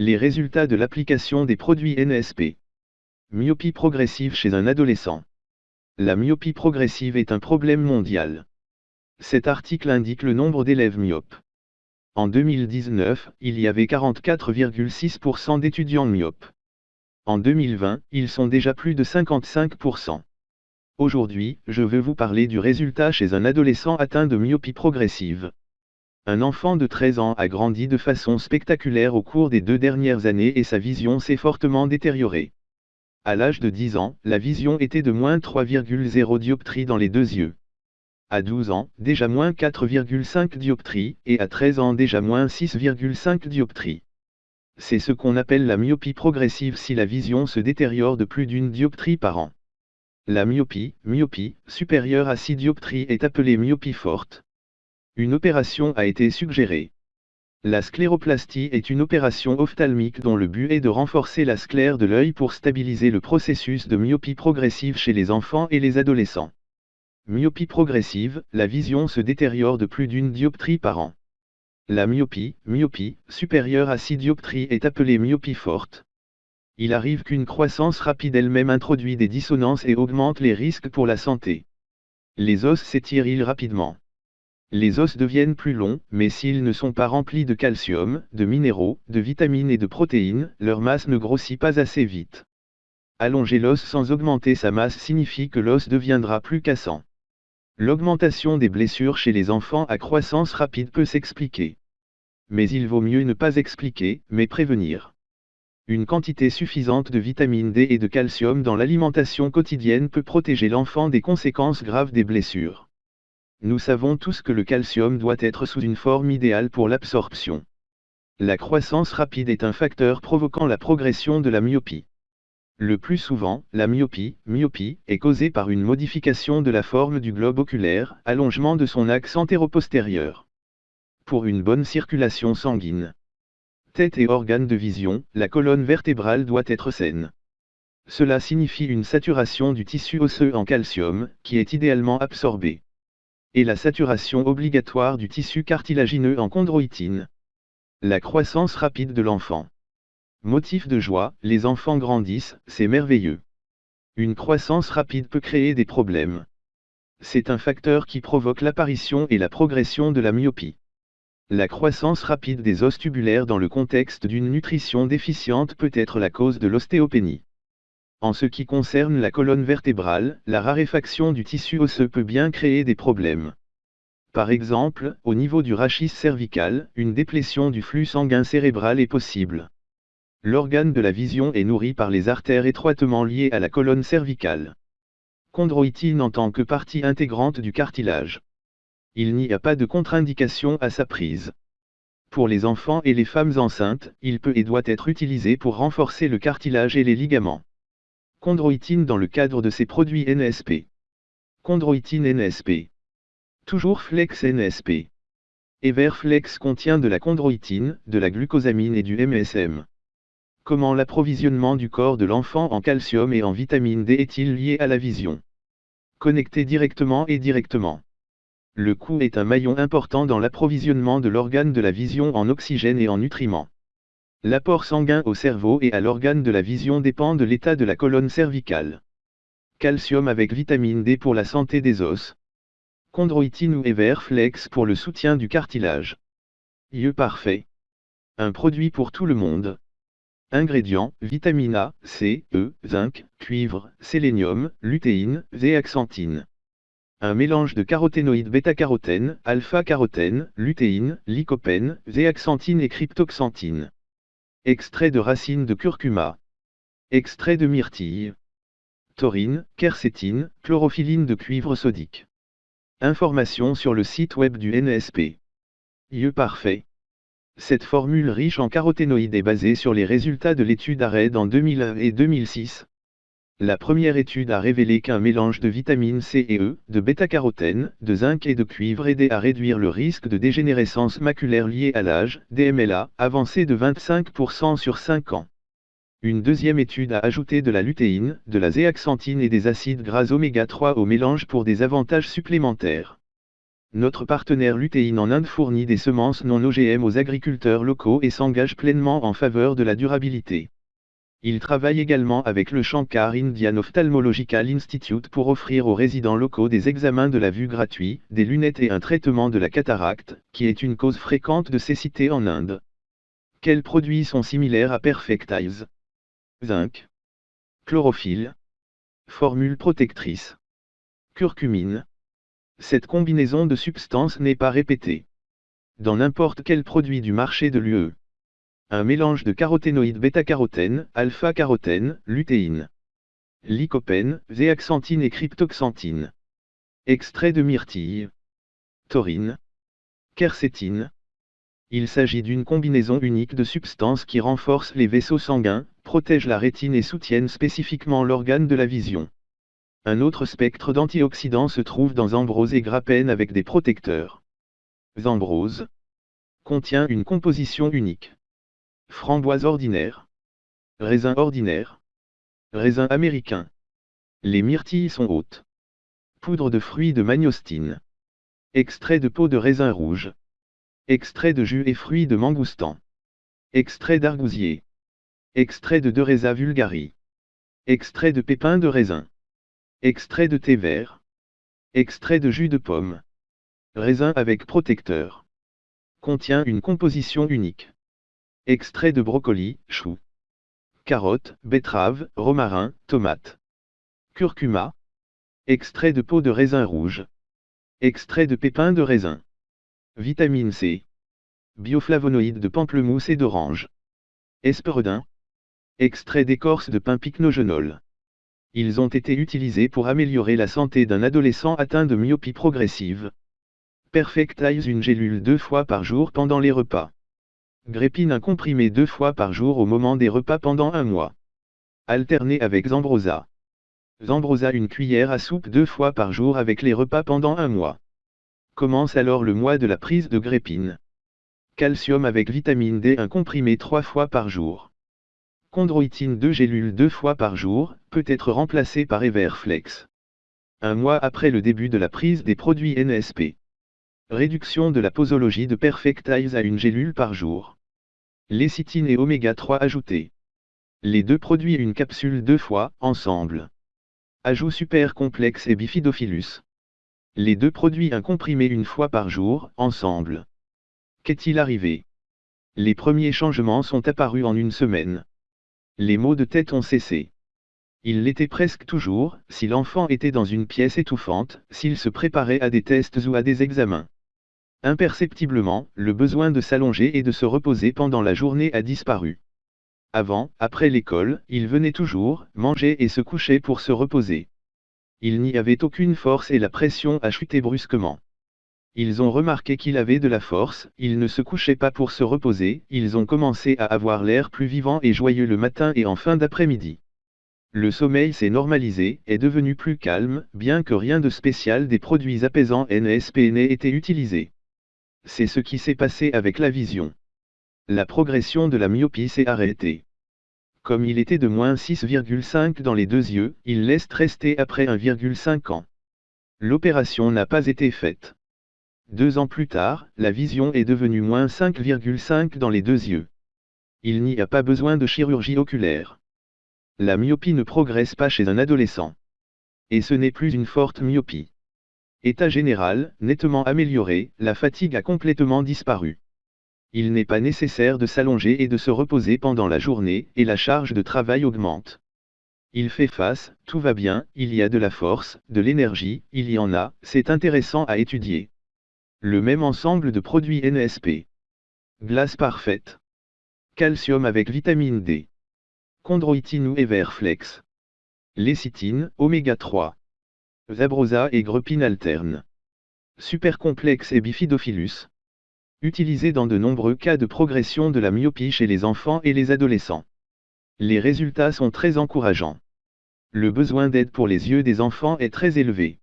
Les résultats de l'application des produits NSP. Myopie progressive chez un adolescent. La myopie progressive est un problème mondial. Cet article indique le nombre d'élèves myopes. En 2019, il y avait 44,6% d'étudiants myopes. En 2020, ils sont déjà plus de 55%. Aujourd'hui, je veux vous parler du résultat chez un adolescent atteint de myopie progressive. Un enfant de 13 ans a grandi de façon spectaculaire au cours des deux dernières années et sa vision s'est fortement détériorée. À l'âge de 10 ans, la vision était de moins 3,0 dioptries dans les deux yeux. À 12 ans, déjà moins 4,5 dioptries, et à 13 ans déjà moins 6,5 dioptries. C'est ce qu'on appelle la myopie progressive si la vision se détériore de plus d'une dioptrie par an. La myopie, myopie, supérieure à 6 dioptries est appelée myopie forte. Une opération a été suggérée. La scléroplastie est une opération ophtalmique dont le but est de renforcer la sclère de l'œil pour stabiliser le processus de myopie progressive chez les enfants et les adolescents. Myopie progressive, la vision se détériore de plus d'une dioptrie par an. La myopie, myopie, supérieure à 6 dioptries est appelée myopie forte il arrive qu'une croissance rapide elle-même introduit des dissonances et augmente les risques pour la santé. Les os s'étirent rapidement. Les os deviennent plus longs, mais s'ils ne sont pas remplis de calcium, de minéraux, de vitamines et de protéines, leur masse ne grossit pas assez vite. Allonger l'os sans augmenter sa masse signifie que l'os deviendra plus cassant. L'augmentation des blessures chez les enfants à croissance rapide peut s'expliquer. Mais il vaut mieux ne pas expliquer, mais prévenir. Une quantité suffisante de vitamine D et de calcium dans l'alimentation quotidienne peut protéger l'enfant des conséquences graves des blessures. Nous savons tous que le calcium doit être sous une forme idéale pour l'absorption. La croissance rapide est un facteur provoquant la progression de la myopie. Le plus souvent, la myopie, myopie, est causée par une modification de la forme du globe oculaire, allongement de son axe antéro-postérieur. Pour une bonne circulation sanguine, tête et organes de vision, la colonne vertébrale doit être saine. Cela signifie une saturation du tissu osseux en calcium, qui est idéalement absorbé. Et la saturation obligatoire du tissu cartilagineux en chondroïtine. La croissance rapide de l'enfant. Motif de joie, les enfants grandissent, c'est merveilleux. Une croissance rapide peut créer des problèmes. C'est un facteur qui provoque l'apparition et la progression de la myopie. La croissance rapide des os tubulaires dans le contexte d'une nutrition déficiente peut être la cause de l'ostéopénie. En ce qui concerne la colonne vertébrale, la raréfaction du tissu osseux peut bien créer des problèmes. Par exemple, au niveau du rachis cervical, une déplétion du flux sanguin cérébral est possible. L'organe de la vision est nourri par les artères étroitement liées à la colonne cervicale. Chondroïtine en tant que partie intégrante du cartilage il n'y a pas de contre-indication à sa prise. Pour les enfants et les femmes enceintes, il peut et doit être utilisé pour renforcer le cartilage et les ligaments. Chondroïtine dans le cadre de ces produits NSP. Chondroïtine NSP. Toujours Flex NSP. Everflex contient de la chondroïtine, de la glucosamine et du MSM. Comment l'approvisionnement du corps de l'enfant en calcium et en vitamine D est-il lié à la vision? Connecté directement et directement. Le cou est un maillon important dans l'approvisionnement de l'organe de la vision en oxygène et en nutriments. L'apport sanguin au cerveau et à l'organe de la vision dépend de l'état de la colonne cervicale. Calcium avec vitamine D pour la santé des os. Chondroïtine ou Everflex pour le soutien du cartilage. Yeux parfait. Un produit pour tout le monde. Ingrédients, vitamine A, C, E, zinc, cuivre, sélénium, lutéine, zéaxanthine. Un mélange de caroténoïdes bêta-carotène, alpha-carotène, lutéine, lycopène, zéaxanthine et cryptoxanthine. Extrait de racines de curcuma. Extrait de myrtille. Taurine, quercétine, chlorophylline de cuivre sodique. Information sur le site web du NSP. Yeux parfait. Cette formule riche en caroténoïdes est basée sur les résultats de l'étude ARED en 2001 et 2006. La première étude a révélé qu'un mélange de vitamines C et E, de bêta-carotène, de zinc et de cuivre aidait à réduire le risque de dégénérescence maculaire liée à l'âge, DMLA, avancé de 25% sur 5 ans. Une deuxième étude a ajouté de la lutéine, de la zéaxanthine et des acides gras oméga 3 au mélange pour des avantages supplémentaires. Notre partenaire lutéine en Inde fournit des semences non OGM aux agriculteurs locaux et s'engage pleinement en faveur de la durabilité. Il travaille également avec le Shankar Indian Ophthalmological Institute pour offrir aux résidents locaux des examens de la vue gratuits, des lunettes et un traitement de la cataracte, qui est une cause fréquente de cécité en Inde. Quels produits sont similaires à Perfect Eyes Zinc. Chlorophylle. Formule protectrice. Curcumine. Cette combinaison de substances n'est pas répétée. Dans n'importe quel produit du marché de l'UE. Un mélange de caroténoïdes bêta-carotène, alpha-carotène, lutéine, lycopène, zéaxanthine et cryptoxanthine. Extrait de myrtille. Taurine. Quercétine. Il s'agit d'une combinaison unique de substances qui renforcent les vaisseaux sanguins, protègent la rétine et soutiennent spécifiquement l'organe de la vision. Un autre spectre d'antioxydants se trouve dans ambrose et grappène avec des protecteurs. Zambrose contient une composition unique. Framboise ordinaire. Raisin ordinaire. Raisin américain. Les myrtilles sont hautes. Poudre de fruits de magnostine. Extrait de peau de raisin rouge. Extrait de jus et fruits de mangoustan. Extrait d'argousier. Extrait de Dereza vulgari. Extrait de pépins de raisin. Extrait de thé vert. Extrait de jus de pomme. Raisin avec protecteur. Contient une composition unique. Extrait de brocoli, chou. Carottes, betteraves, romarin, tomates. Curcuma. Extrait de peau de raisin rouge. Extrait de pépins de raisin. Vitamine C. Bioflavonoïdes de pamplemousse et d'orange. Esperodin. Extrait d'écorce de pin pycnogenol. Ils ont été utilisés pour améliorer la santé d'un adolescent atteint de myopie progressive. Perfectize une gélule deux fois par jour pendant les repas. Grépine un comprimé deux fois par jour au moment des repas pendant un mois. Alterné avec Zambrosa. Zambrosa une cuillère à soupe deux fois par jour avec les repas pendant un mois. Commence alors le mois de la prise de grépine. Calcium avec vitamine D un comprimé trois fois par jour. Chondroïtine 2 gélules deux fois par jour, peut être remplacé par Everflex. Un mois après le début de la prise des produits NSP. Réduction de la posologie de Perfectize à une gélule par jour. Lécithine et oméga 3 ajoutés. Les deux produits une capsule deux fois, ensemble. Ajout super complexe et bifidophilus. Les deux produits un comprimé une fois par jour, ensemble. Qu'est-il arrivé? Les premiers changements sont apparus en une semaine. Les maux de tête ont cessé. Il l'était presque toujours, si l'enfant était dans une pièce étouffante, s'il se préparait à des tests ou à des examens. Imperceptiblement, le besoin de s'allonger et de se reposer pendant la journée a disparu. Avant, après l'école, il venait toujours, manger et se coucher pour se reposer. Il n'y avait aucune force et la pression a chuté brusquement. Ils ont remarqué qu'il avait de la force, il ne se couchait pas pour se reposer, ils ont commencé à avoir l'air plus vivant et joyeux le matin et en fin d'après-midi. Le sommeil s'est normalisé, est devenu plus calme, bien que rien de spécial des produits apaisants NSP n'ait été utilisé. C'est ce qui s'est passé avec la vision. La progression de la myopie s'est arrêtée. Comme il était de moins 6,5 dans les deux yeux, il laisse rester après 1,5 ans. L'opération n'a pas été faite. Deux ans plus tard, la vision est devenue moins 5,5 dans les deux yeux. Il n'y a pas besoin de chirurgie oculaire. La myopie ne progresse pas chez un adolescent. Et ce n'est plus une forte myopie. État général, nettement amélioré, la fatigue a complètement disparu. Il n'est pas nécessaire de s'allonger et de se reposer pendant la journée, et la charge de travail augmente. Il fait face, tout va bien, il y a de la force, de l'énergie, il y en a, c'est intéressant à étudier. Le même ensemble de produits NSP. Glace parfaite. Calcium avec vitamine D. Chondroïtine ou Everflex. Lécithine, oméga 3. Zabrosa et Grepine alterne. Supercomplexe et bifidophilus. Utilisé dans de nombreux cas de progression de la myopie chez les enfants et les adolescents. Les résultats sont très encourageants. Le besoin d'aide pour les yeux des enfants est très élevé.